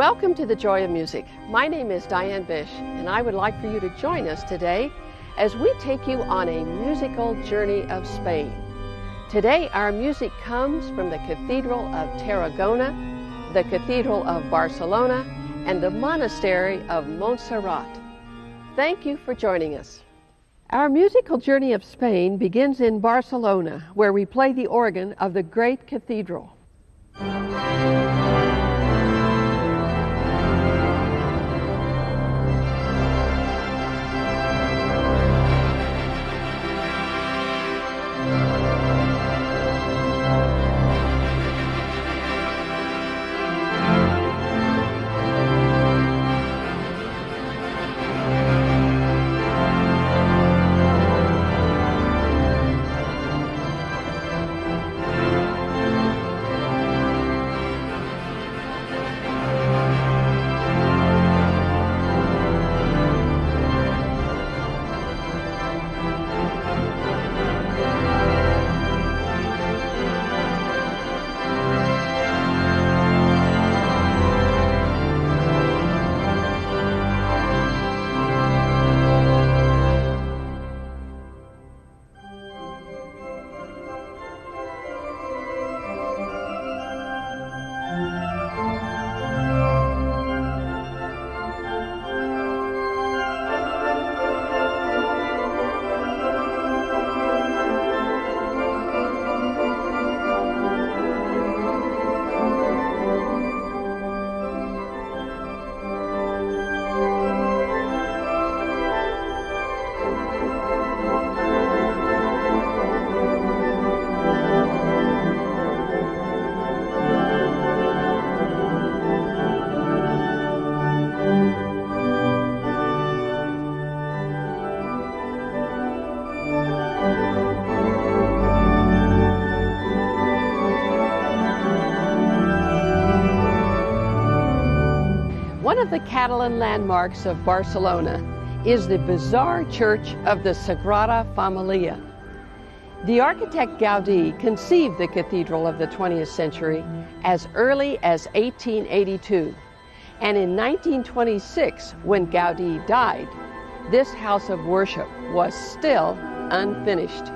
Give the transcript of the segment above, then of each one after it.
Welcome to the Joy of Music. My name is Diane Bish, and I would like for you to join us today as we take you on a musical journey of Spain. Today, our music comes from the Cathedral of Tarragona, the Cathedral of Barcelona, and the Monastery of Montserrat. Thank you for joining us. Our musical journey of Spain begins in Barcelona, where we play the organ of the great cathedral. Catalan landmarks of Barcelona is the bizarre church of the Sagrada Familia. The architect Gaudí conceived the cathedral of the 20th century as early as 1882. And in 1926, when Gaudí died, this house of worship was still unfinished.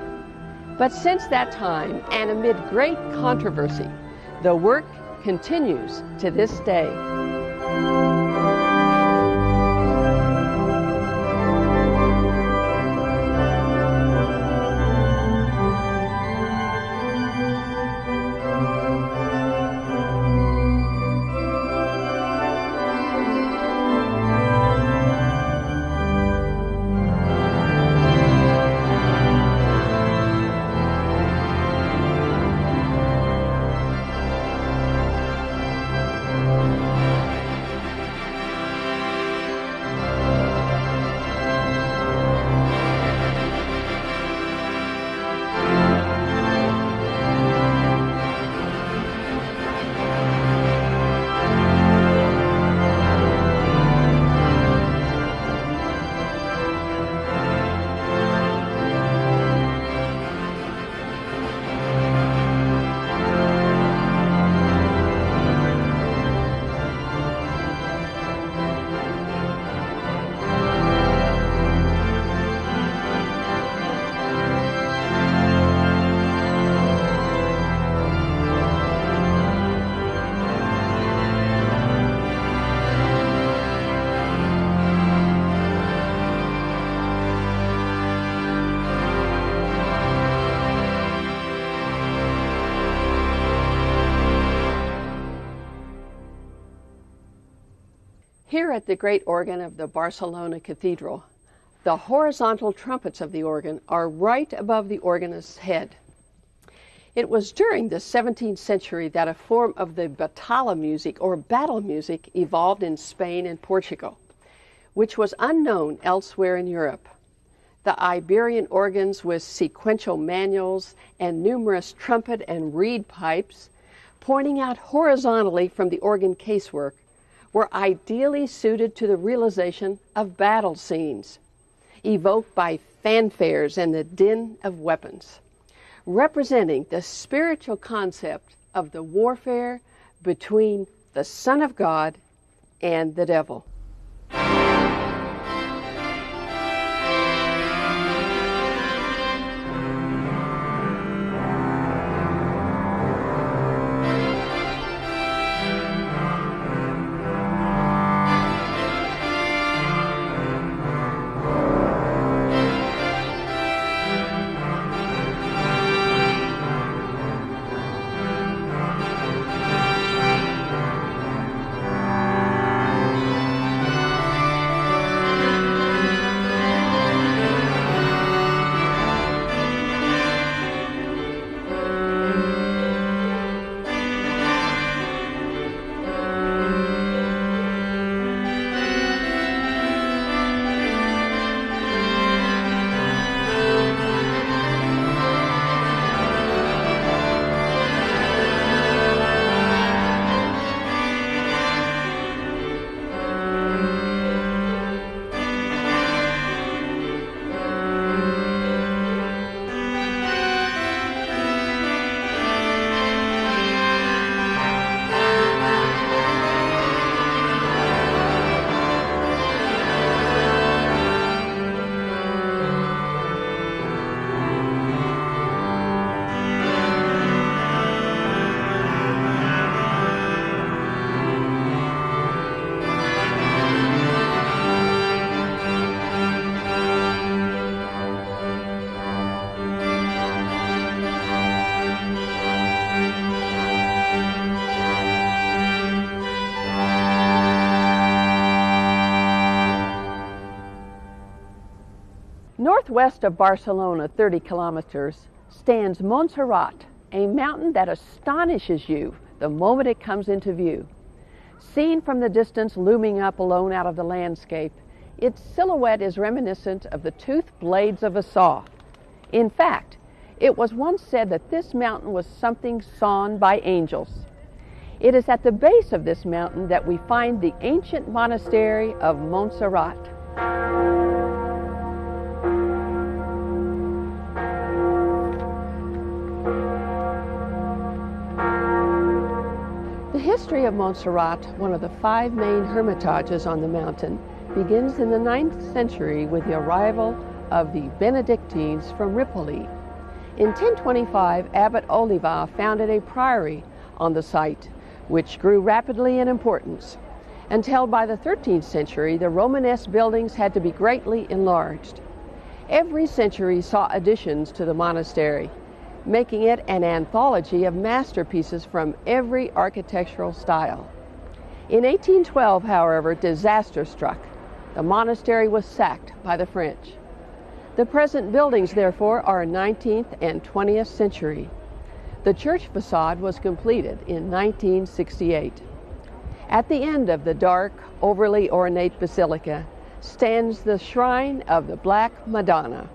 But since that time, and amid great controversy, the work continues to this day. At the great organ of the Barcelona Cathedral, the horizontal trumpets of the organ are right above the organist's head. It was during the 17th century that a form of the batalla music or battle music evolved in Spain and Portugal, which was unknown elsewhere in Europe. The Iberian organs with sequential manuals and numerous trumpet and reed pipes pointing out horizontally from the organ casework were ideally suited to the realization of battle scenes evoked by fanfares and the din of weapons, representing the spiritual concept of the warfare between the Son of God and the devil. Northwest of Barcelona, 30 kilometers, stands Montserrat, a mountain that astonishes you the moment it comes into view. Seen from the distance looming up alone out of the landscape, its silhouette is reminiscent of the toothed blades of a saw. In fact, it was once said that this mountain was something sawn by angels. It is at the base of this mountain that we find the ancient monastery of Montserrat. History of Montserrat, one of the five main hermitages on the mountain, begins in the 9th century with the arrival of the Benedictines from Ripoll. In 1025, Abbot Oliva founded a priory on the site, which grew rapidly in importance, until by the 13th century, the Romanesque buildings had to be greatly enlarged. Every century saw additions to the monastery, making it an anthology of masterpieces from every architectural style. In 1812, however, disaster struck. The monastery was sacked by the French. The present buildings, therefore, are 19th and 20th century. The church facade was completed in 1968. At the end of the dark, overly ornate basilica stands the shrine of the Black Madonna.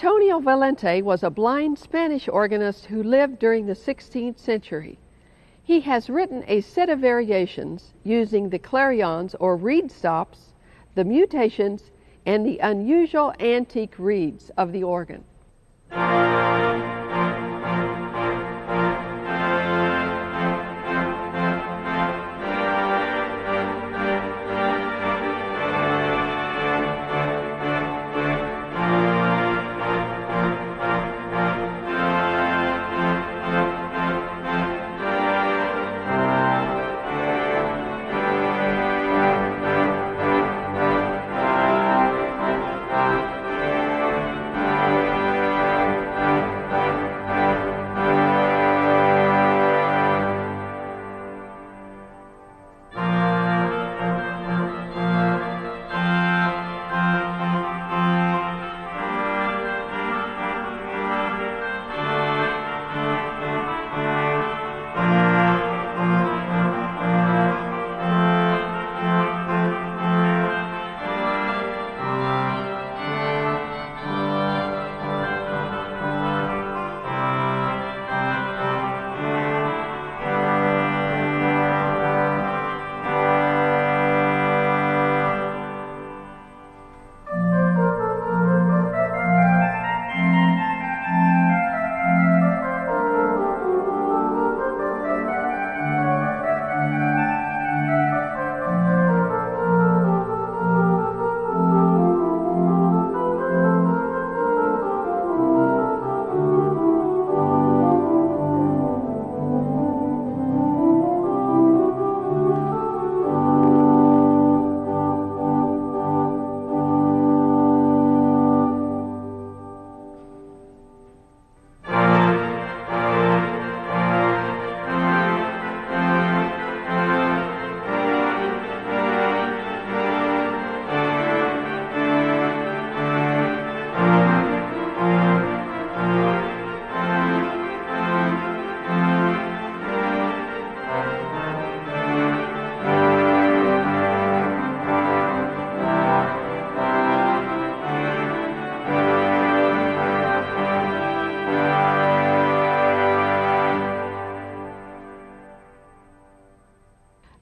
Antonio Valente was a blind Spanish organist who lived during the 16th century. He has written a set of variations using the clarions or reed stops, the mutations, and the unusual antique reeds of the organ.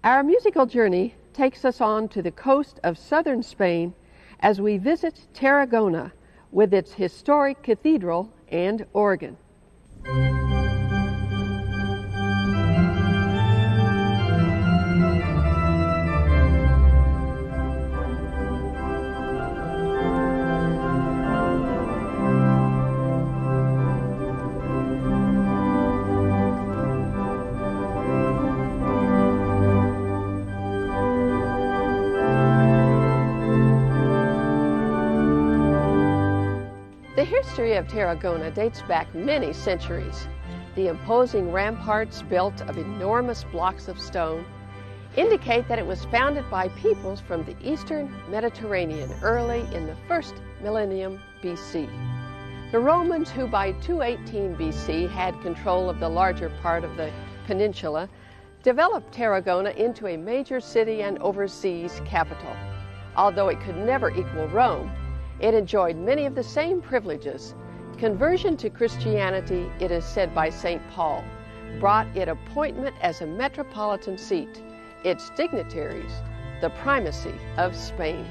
Our musical journey takes us on to the coast of southern Spain as we visit Tarragona with its historic cathedral and organ. History of Tarragona dates back many centuries. The imposing ramparts built of enormous blocks of stone indicate that it was founded by peoples from the eastern Mediterranean early in the first millennium BC. The Romans, who by 218 BC had control of the larger part of the peninsula, developed Tarragona into a major city and overseas capital. Although it could never equal Rome, it enjoyed many of the same privileges. Conversion to Christianity, it is said by St. Paul, brought it appointment as a metropolitan seat, its dignitaries, the primacy of Spain.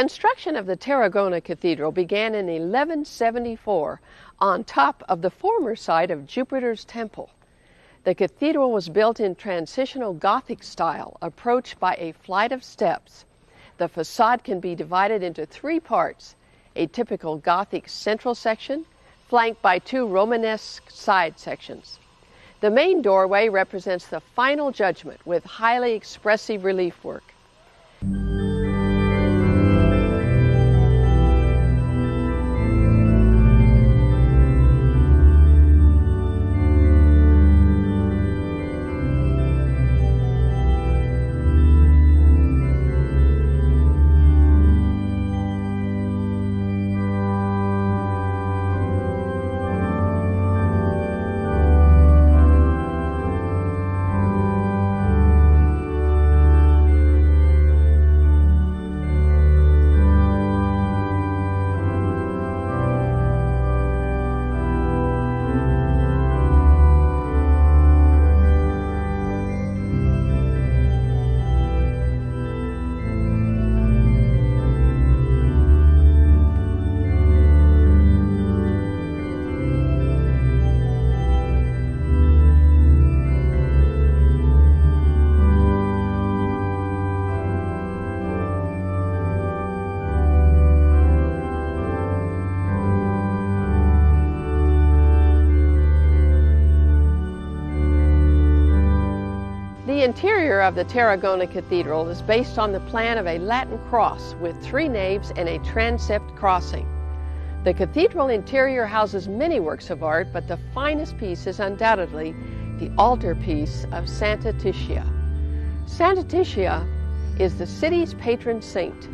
Construction of the Tarragona Cathedral began in 1174 on top of the former site of Jupiter's Temple. The cathedral was built in transitional Gothic style, approached by a flight of steps. The facade can be divided into three parts a typical Gothic central section, flanked by two Romanesque side sections. The main doorway represents the final judgment with highly expressive relief work. The interior of the Tarragona Cathedral is based on the plan of a Latin cross with three naves and a transept crossing. The cathedral interior houses many works of art, but the finest piece is undoubtedly the altarpiece of Santa Titia. Santa Titia is the city's patron saint.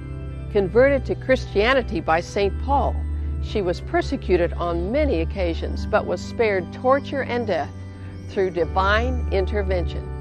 Converted to Christianity by St. Paul, she was persecuted on many occasions, but was spared torture and death through divine intervention.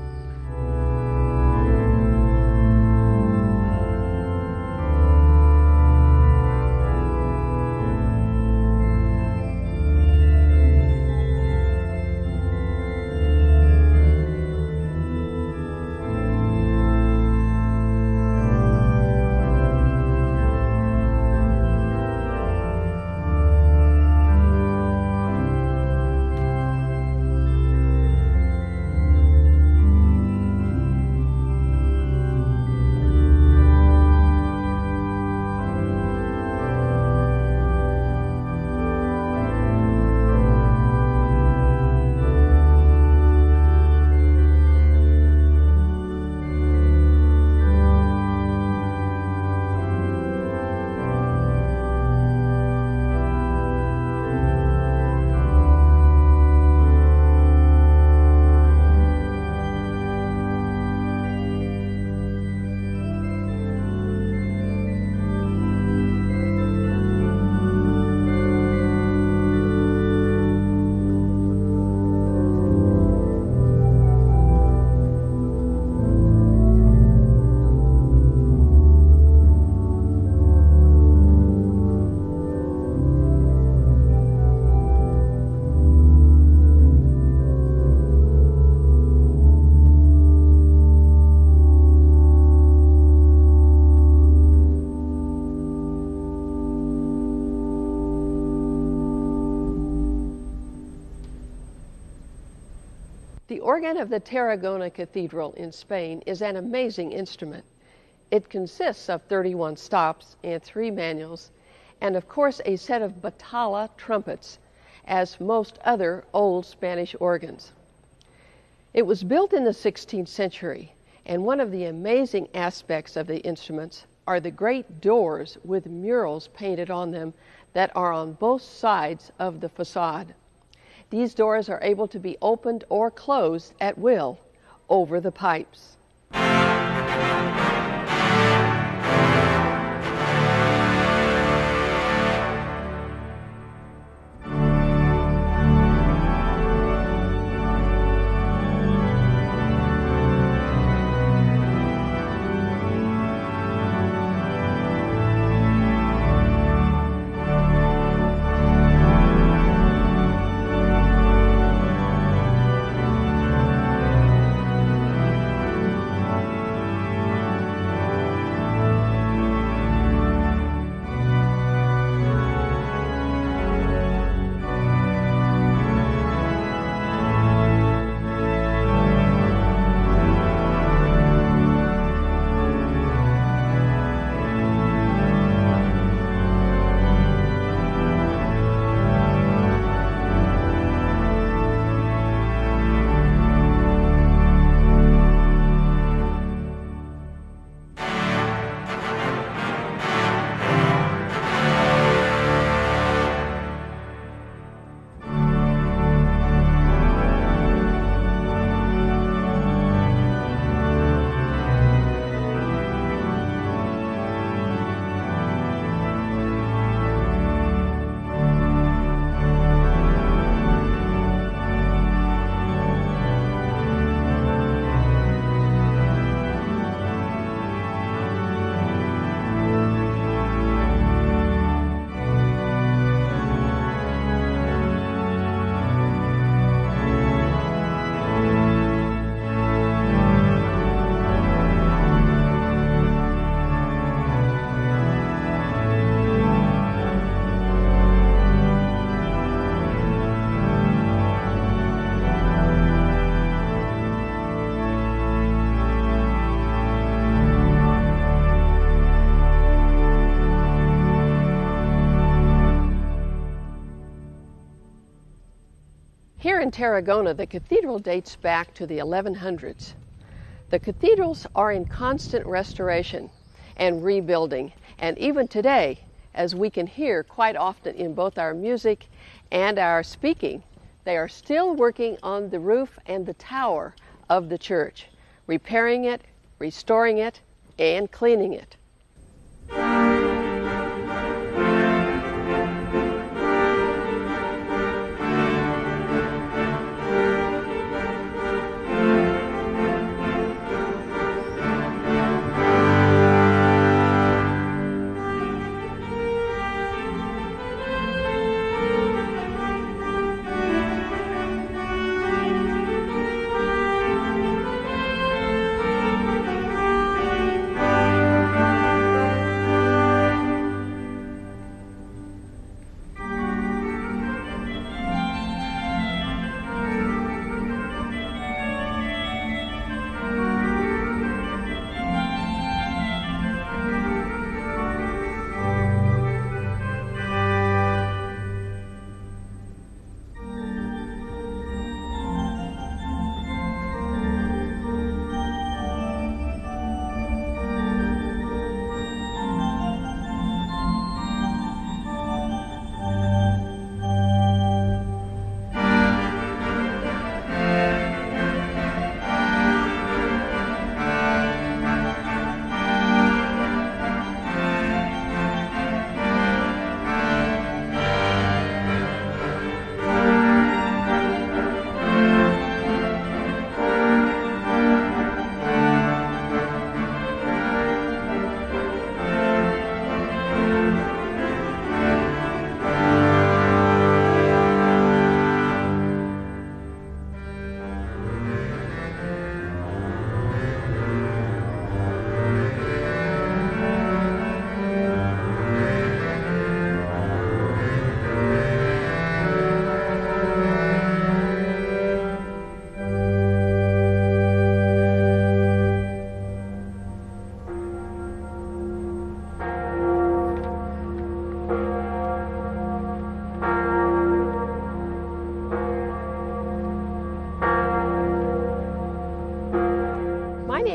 Organ of the Tarragona Cathedral in Spain is an amazing instrument. It consists of 31 stops and three manuals, and of course a set of batalla trumpets, as most other old Spanish organs. It was built in the 16th century, and one of the amazing aspects of the instruments are the great doors with murals painted on them that are on both sides of the facade. These doors are able to be opened or closed at will over the pipes. Tarragona, the cathedral dates back to the 1100s. The cathedrals are in constant restoration and rebuilding, and even today, as we can hear quite often in both our music and our speaking, they are still working on the roof and the tower of the church, repairing it, restoring it, and cleaning it.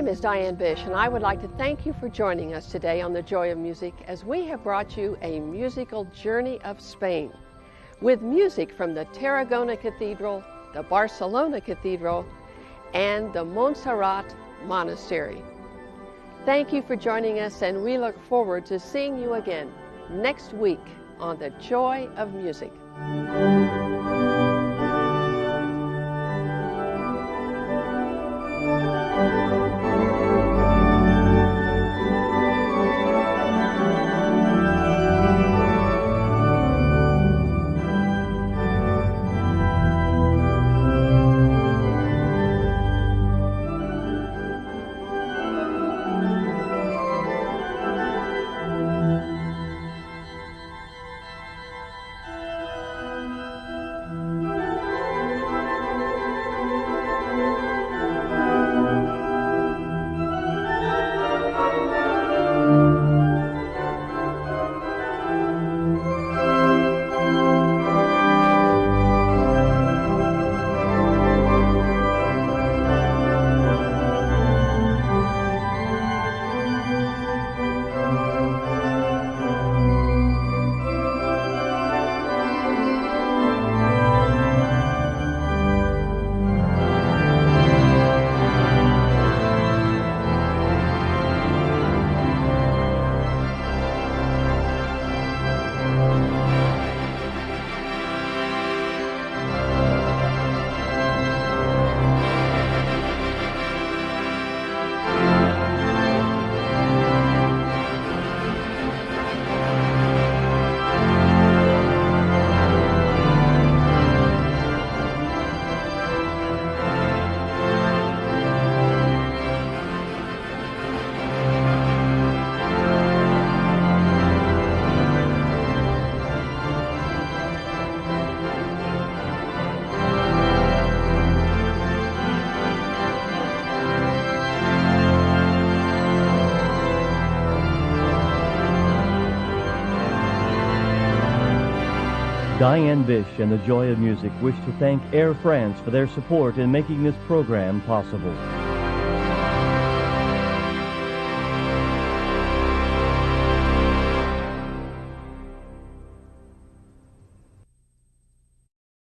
Name is Diane Bish, and I would like to thank you for joining us today on The Joy of Music as we have brought you a musical journey of Spain with music from the Tarragona Cathedral, the Barcelona Cathedral, and the Montserrat Monastery. Thank you for joining us, and we look forward to seeing you again next week on The Joy of Music. Diane Bish and the Joy of Music wish to thank Air France for their support in making this program possible.